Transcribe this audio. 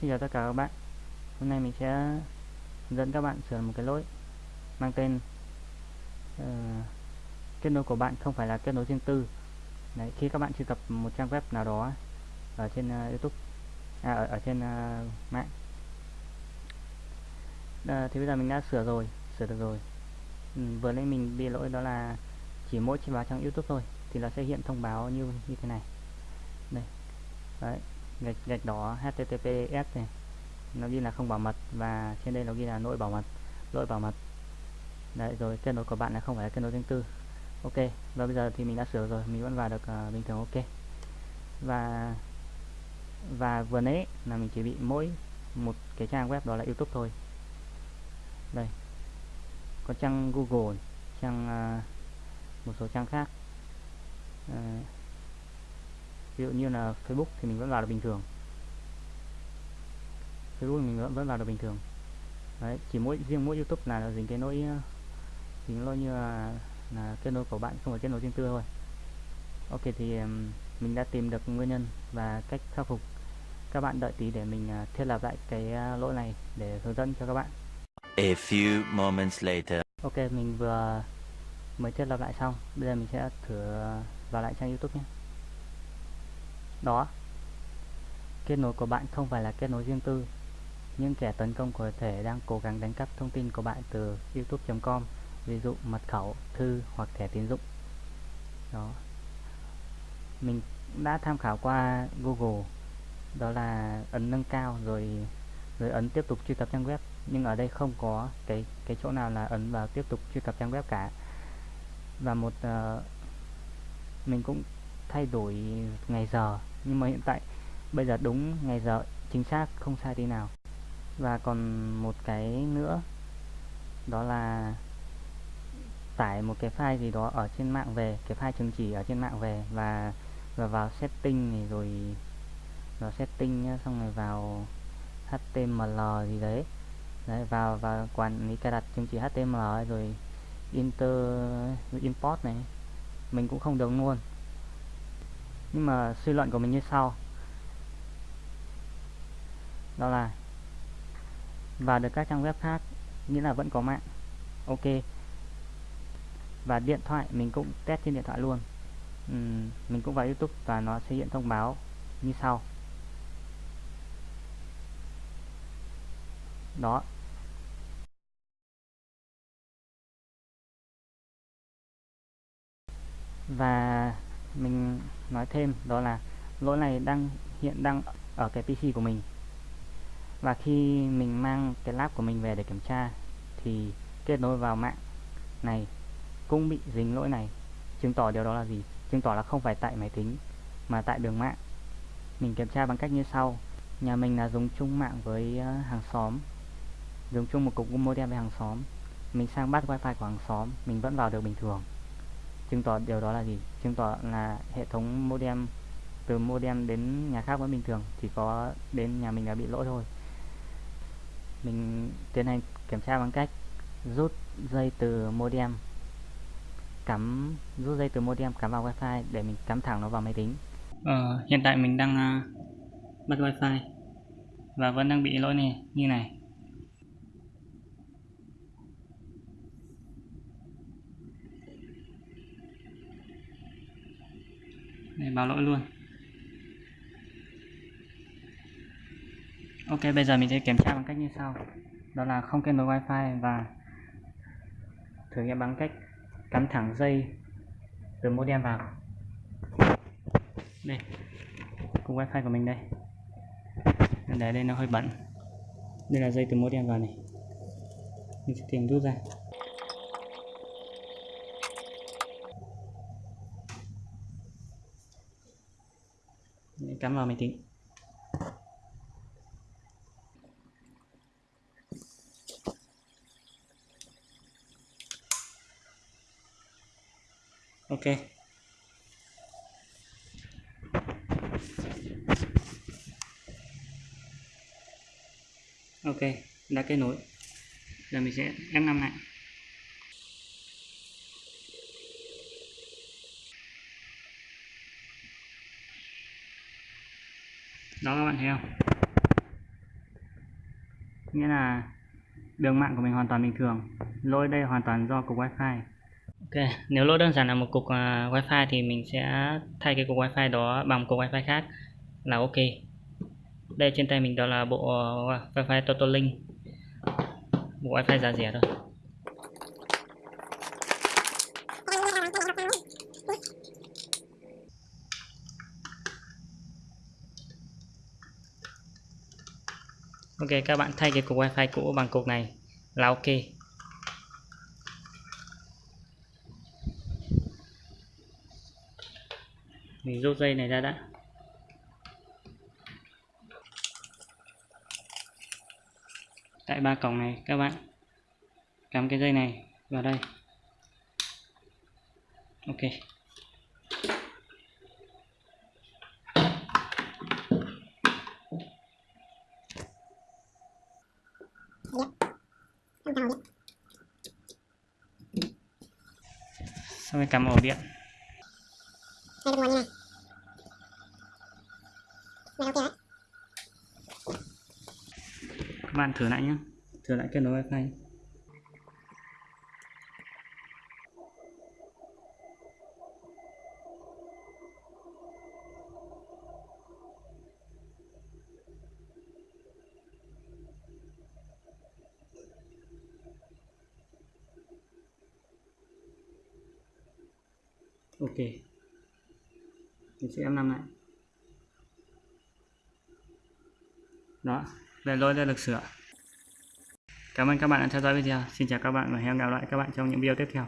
xin chào tất cả các bạn. Hôm nay mình sẽ dẫn các bạn sửa một cái lỗi mang tên uh, kết nối của bạn không phải là kết nối riêng tư. Đấy, khi các bạn truy cập một trang web nào đó ở trên uh, YouTube à, ở, ở trên uh, mạng. Uh, thì bây giờ mình đã sửa rồi sửa được rồi. Ừ, vừa nãy mình bị lỗi đó là chỉ mỗi trên vào trang YouTube thôi thì nó sẽ hiện thông báo như như thế này. Đây đấy gạch gạch đỏ https này. Nó ghi là không bảo mật và trên đây nó ghi là lỗi bảo mật lỗi bảo mật. Đấy rồi kết nối của bạn là không phải là kết nối riêng tư. Ok và bây giờ thì mình đã sửa rồi mình vẫn vào được uh, bình thường ok. Và và vừa nãy là mình chỉ bị mỗi một cái trang web đó là youtube thôi. Đây. Có trang google trang uh, một số trang khác. Uh, ví dụ như là Facebook thì mình vẫn vào được bình thường. Facebook mình vẫn, vẫn vào được bình thường. Đấy chỉ mỗi riêng mỗi YouTube là, dính cái nỗi dính lỗi như là, là kết nối của bạn không phải kết nối riêng tư thôi. Ok thì mình đã tìm được nguyên nhân và cách khắc phục. Các bạn đợi tí để mình uh, thiết lập lại cái uh, lỗi này để hướng dẫn cho các bạn. A few moments later. ok mình vừa mới thiết lập lại xong. Bây giờ mình sẽ thử vào lại trang youtube nhé đó. Kết nối của bạn không phải là kết nối riêng tư. Nhưng kẻ tấn công có thể đang cố gắng đánh cắp thông tin của bạn từ youtube.com ví dụ mật khẩu thư hoặc thẻ tín dụng. Đó. Mình đã tham khảo qua google đó là ấn nâng cao rồi rồi ấn tiếp tục truy cập trang web. Nhưng ở đây không có cái cái chỗ nào là ấn vào tiếp tục truy cập trang web cả. Và một uh, mình cũng thay đổi ngày giờ nhưng mà hiện tại bây giờ đúng ngày giờ chính xác không sai tí nào. Và còn một cái nữa đó là tải một cái file gì đó ở trên mạng về cái file chứng chỉ ở trên mạng về và và vào setting này rồi vào setting nhá, xong rồi vào HTML gì đấy. Đấy vào và quản lý cài đặt chứng chỉ HTML rồi inter import này. Mình cũng không được luôn nhưng mà suy luận của mình như sau. Đó là vào được các trang web khác nghĩa là vẫn có mạng. Ok. Và điện thoại mình cũng test trên điện thoại luôn. Uhm, mình cũng vào youtube và nó sẽ hiện thông báo như sau. Đó. Và mình nói thêm đó là lỗi này đang, hiện đang ở cái PC của mình. Và khi mình mang cái lab của mình về để kiểm tra thì kết nối vào mạng này cũng bị dính lỗi này. Chứng tỏ điều đó là gì? Chứng tỏ là không phải tại máy tính, mà tại đường mạng. Mình kiểm tra bằng cách như sau. Nhà mình là dùng chung mạng với ờ, hàng xóm, dùng chung một cục modem với hàng xóm. Mình sang bắt wifi của hàng xóm, mình vẫn vào được bình thường chứng tỏ điều đó là gì? Chứng tỏ là hệ thống modem từ modem đến nhà khác vẫn bình thường chỉ có đến nhà mình là bị lỗi thôi. Mình tiến hành kiểm tra bằng cách rút dây từ modem cắm rút dây từ modem cắm vào wifi để mình cắm thẳng nó vào máy tính. Ờ, hiện tại mình đang à, uh, bắt wifi và vẫn đang bị lỗi này như này. Đây, báo lỗi luôn. Ok bây giờ mình sẽ kiểm tra bằng cách như sau. Đó là không kết nối wifi và thử nghiệm bằng cách cắm thẳng dây từ modem vào. Đây cục wifi của mình đây. Để đây nó hơi bẩn. Đây là dây từ modem vào này. Mình sẽ tìm rút ra. Cắm vào máy tính ok. Ok đã kết nối. Giờ mình sẽ F5 lại. Đó các bạn thấy không? Nghĩa là đường mạng của mình hoàn toàn bình thường. Lỗi đây hoàn toàn do cục wifi. Ok nếu lỗi đơn giản là một cục uh, wifi thì mình sẽ thay cái cục wifi đó bằng cục wifi khác là ok. Đây trên tay mình đó là bộ uh, wifi Totolink bộ wifi giá rẻ thôi. Ok, các bạn thay cái cục wifi cũ bằng cục này. Là ok. Mình rút dây này ra đã. Tại ba cổng này, các bạn. Cắm cái dây này vào đây. Ok. Xong rồi cắm ổ điện. Đây là nguồn như này này ok đấy. Các bạn thử lại nhé thử lại kết nối wifi ok. Mình sẽ F5 lại đó về lỗi đã được sửa. Cảm ơn các bạn đã theo dõi video. Xin chào các bạn và hẹn gặp lại các bạn trong những video tiếp theo.